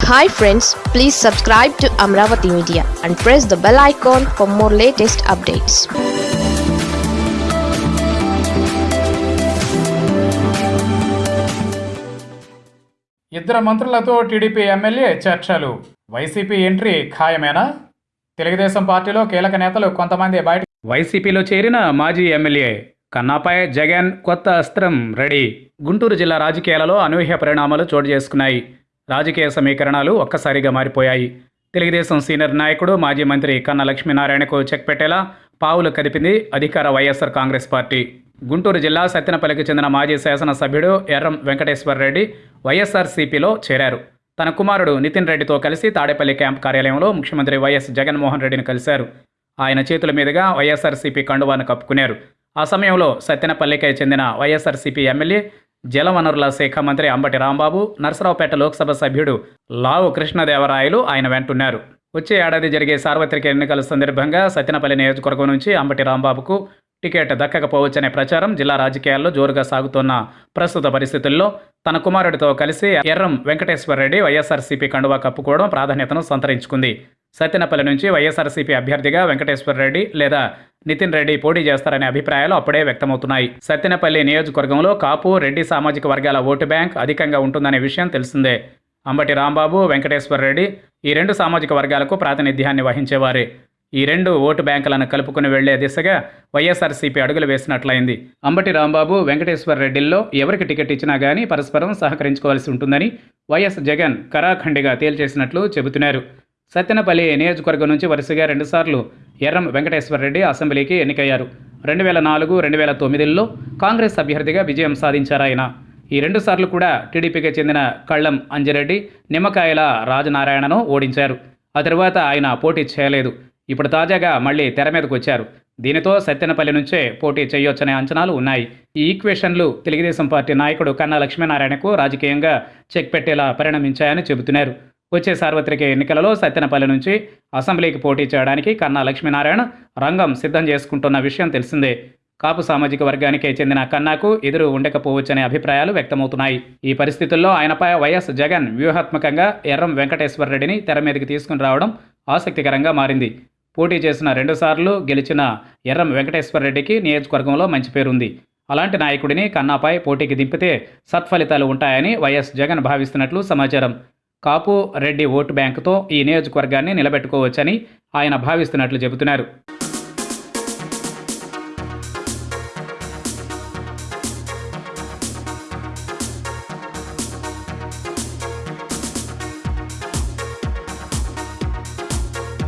Hi friends please subscribe to Amaravati media and press the bell icon for more latest updates ఇద్దరు మంత్రులతో TDP MLA చర్చలు. YCP entry ఖాయమేనా? తెలుగుదేశం పార్టీలో కీలక నేతలు కొంతమంది బయట వైసీపీలో చేరిన మాజీ ఎమ్మెల్యే కన్నాపై జగన్ కొత్త అస్త్రం రెడీ. గుంటూరు జిల్లా రాజకీయాలలో అనూహ్య పరిణామాలు చోటు చేసుకున్నాయి. రాజకీయ సమీకరణాలు ఒక్కసారిగా మారిపోయాయి. తెలుగుదేశం సీనియర్ నాయకుడు మాజీ మంత్రి కన్నా లక్ష్మీనారాయణకు చెక్ పెట్టేలా పావులు కదిపింది అధికార వైఎస్ఆర్ కాంగ్రెస్ పార్టీ. గుంటూరు జిల్లా సత్తెనపల్లికి చెందిన మాజీ శాసనసభ్యుడు ఎర్రం వెంకటేశ్వర రెడ్డి వైఎస్ఆర్సీపీలో చేరారు. తన కుమారుడు నితిన్ రెడ్డితో కలిసి తాడేపల్లి క్యాంప్ కార్యాలయంలో ముఖ్యమంత్రి వైఎస్ జగన్మోహన్ రెడ్డిని కలిశారు. ఆయన చేతుల మీదుగా వైఎస్ఆర్సీపీ కండువాను కప్పుకున్నారు. ఆ సమయంలో సత్తెనపల్లికి చెందిన వైఎస్ఆర్సీపీ ఎమ్మెల్యే జలవనరుల శాఖ మంత్రి అంబటి రాంబాబు నరసరావుపేట లోక్సభ సభ్యుడు లావు కృష్ణదేవరాయలు ఆయన వెంటున్నారు. వచ్చే ఏడాది జరిగే సార్వత్రిక ఎన్నికల సందర్భంగా సత్యనపల్లి నియోజకవర్గం నుంచి అంబటి రాంబాబుకు టికెట్ దక్కకపోవచ్చనే ప్రచారం జిల్లా రాజకీయాల్లో జోరుగా సాగుతున్న ప్రస్తుత పరిస్థితుల్లో తన కుమారుడితో కలిసి ఎర్రం వెంకటేశ్వర రెడ్డి వైఎస్ఆర్సీపీ కండువా కప్పుకోవడం ప్రాధాన్యతను సంతరించుకుంది. సత్తెనపల్లి నుంచి వైఎస్ఆర్సీపీ అభ్యర్థిగా వెంకటేశ్వరరెడ్డి లేదా నితిన్ రెడ్డి పోటీ చేస్తారనే అభిప్రాయాలు అప్పుడే వ్యక్తమవుతున్నాయి. సత్తెనపల్లి నియోజకవర్గంలో కాపు రెడ్డి సామాజిక వర్గాల ఓటు బ్యాంక్ అధికంగా ఉంటుందనే విషయం తెలిసిందే. అంబటి రాంబాబు వెంకటేశ్వరరెడ్డి ఈ రెండు సామాజిక వర్గాలకు ప్రాతినిధ్యాన్ని వహించేవారే. ఈ రెండు ఓటు బ్యాంకులను కలుపుకుని వెళ్ళే దిశగా వైఎస్ఆర్సీపీ అడుగులు వేసినట్లయింది. అంబటి రాంబాబు వెంకటేశ్వర రెడ్డిల్లో ఎవరికి టికెట్ ఇచ్చినా గానీ పరస్పరం సహకరించుకోవాల్సి ఉంటుందని వైఎస్ జగన్ కరాఖండిగా తేల్చేసినట్లు చెబుతున్నారు. సత్తెనపల్లి నియోజకవర్గం నుంచి వరుసగా రెండుసార్లు ఎర్రం వెంకటేశ్వరరెడ్డి అసెంబ్లీకి ఎన్నికయ్యారు. రెండు వేల నాలుగు రెండు వేల తొమ్మిదిలో కాంగ్రెస్ అభ్యర్థిగా విజయం సాధించారాయన ఈ రెండు సార్లు కూడా టీడీపీకి చెందిన కళ్ళం అంజిరెడ్డి నిమ్మకాయల రాజనారాయణను ఓడించారు. ఆ తరువాత ఆయన పోటీ చేయలేదు. ఇప్పుడు తాజాగా మళ్ళీ తెర మీదకు వచ్చారు. దీనితో సత్యనపల్లి నుంచే పోటీ చేయొచ్చనే అంచనాలు ఉన్నాయి. ఈ ఈక్వేషన్లు తెలుగుదేశం పార్టీ నాయకుడు కన్నా లక్ష్మీనారాయణకు రాజకీయంగా చెక్ పెట్టేలా పరిణమించాయని చెబుతున్నారు. వచ్చే సార్వత్రిక ఎన్నికలలో సత్తెనపల్లి నుంచి అసెంబ్లీకి పోటీ చేయడానికి కన్నా లక్ష్మీనారాయణ రంగం సిద్ధం చేసుకుంటున్న విషయం తెలిసిందే. కాపు సామాజిక వర్గానికే చెందిన కన్నాకు ఎదురు ఉండకపోవచ్చనే అభిప్రాయాలు వ్యక్తమవుతున్నాయి. ఈ పరిస్థితుల్లో ఆయనపై వైఎస్ జగన్ వ్యూహాత్మకంగా ఎర్రం వెంకటేశ్వర రెడ్డిని తెర మీదకి తీసుకుని రావడం ఆసక్తికరంగా మారింది. పోటీ చేసిన రెండుసార్లు గెలిచిన ఎర్రం వెంకటేశ్వర రెడ్డికి నియోజకవర్గంలో మంచి పేరుంది. అలాంటి నాయకుడిని కన్నాపై పోటీకి దింపితే సత్ఫలితాలు ఉంటాయని వైఎస్ జగన్ భావిస్తున్నట్లు సమాచారం. కాపు రెడ్డి ఓటు బ్యాంకుతో ఈ నియోజకవర్గాన్ని నిలబెట్టుకోవచ్చని ఆయన భావిస్తున్నట్లు చెబుతున్నారు.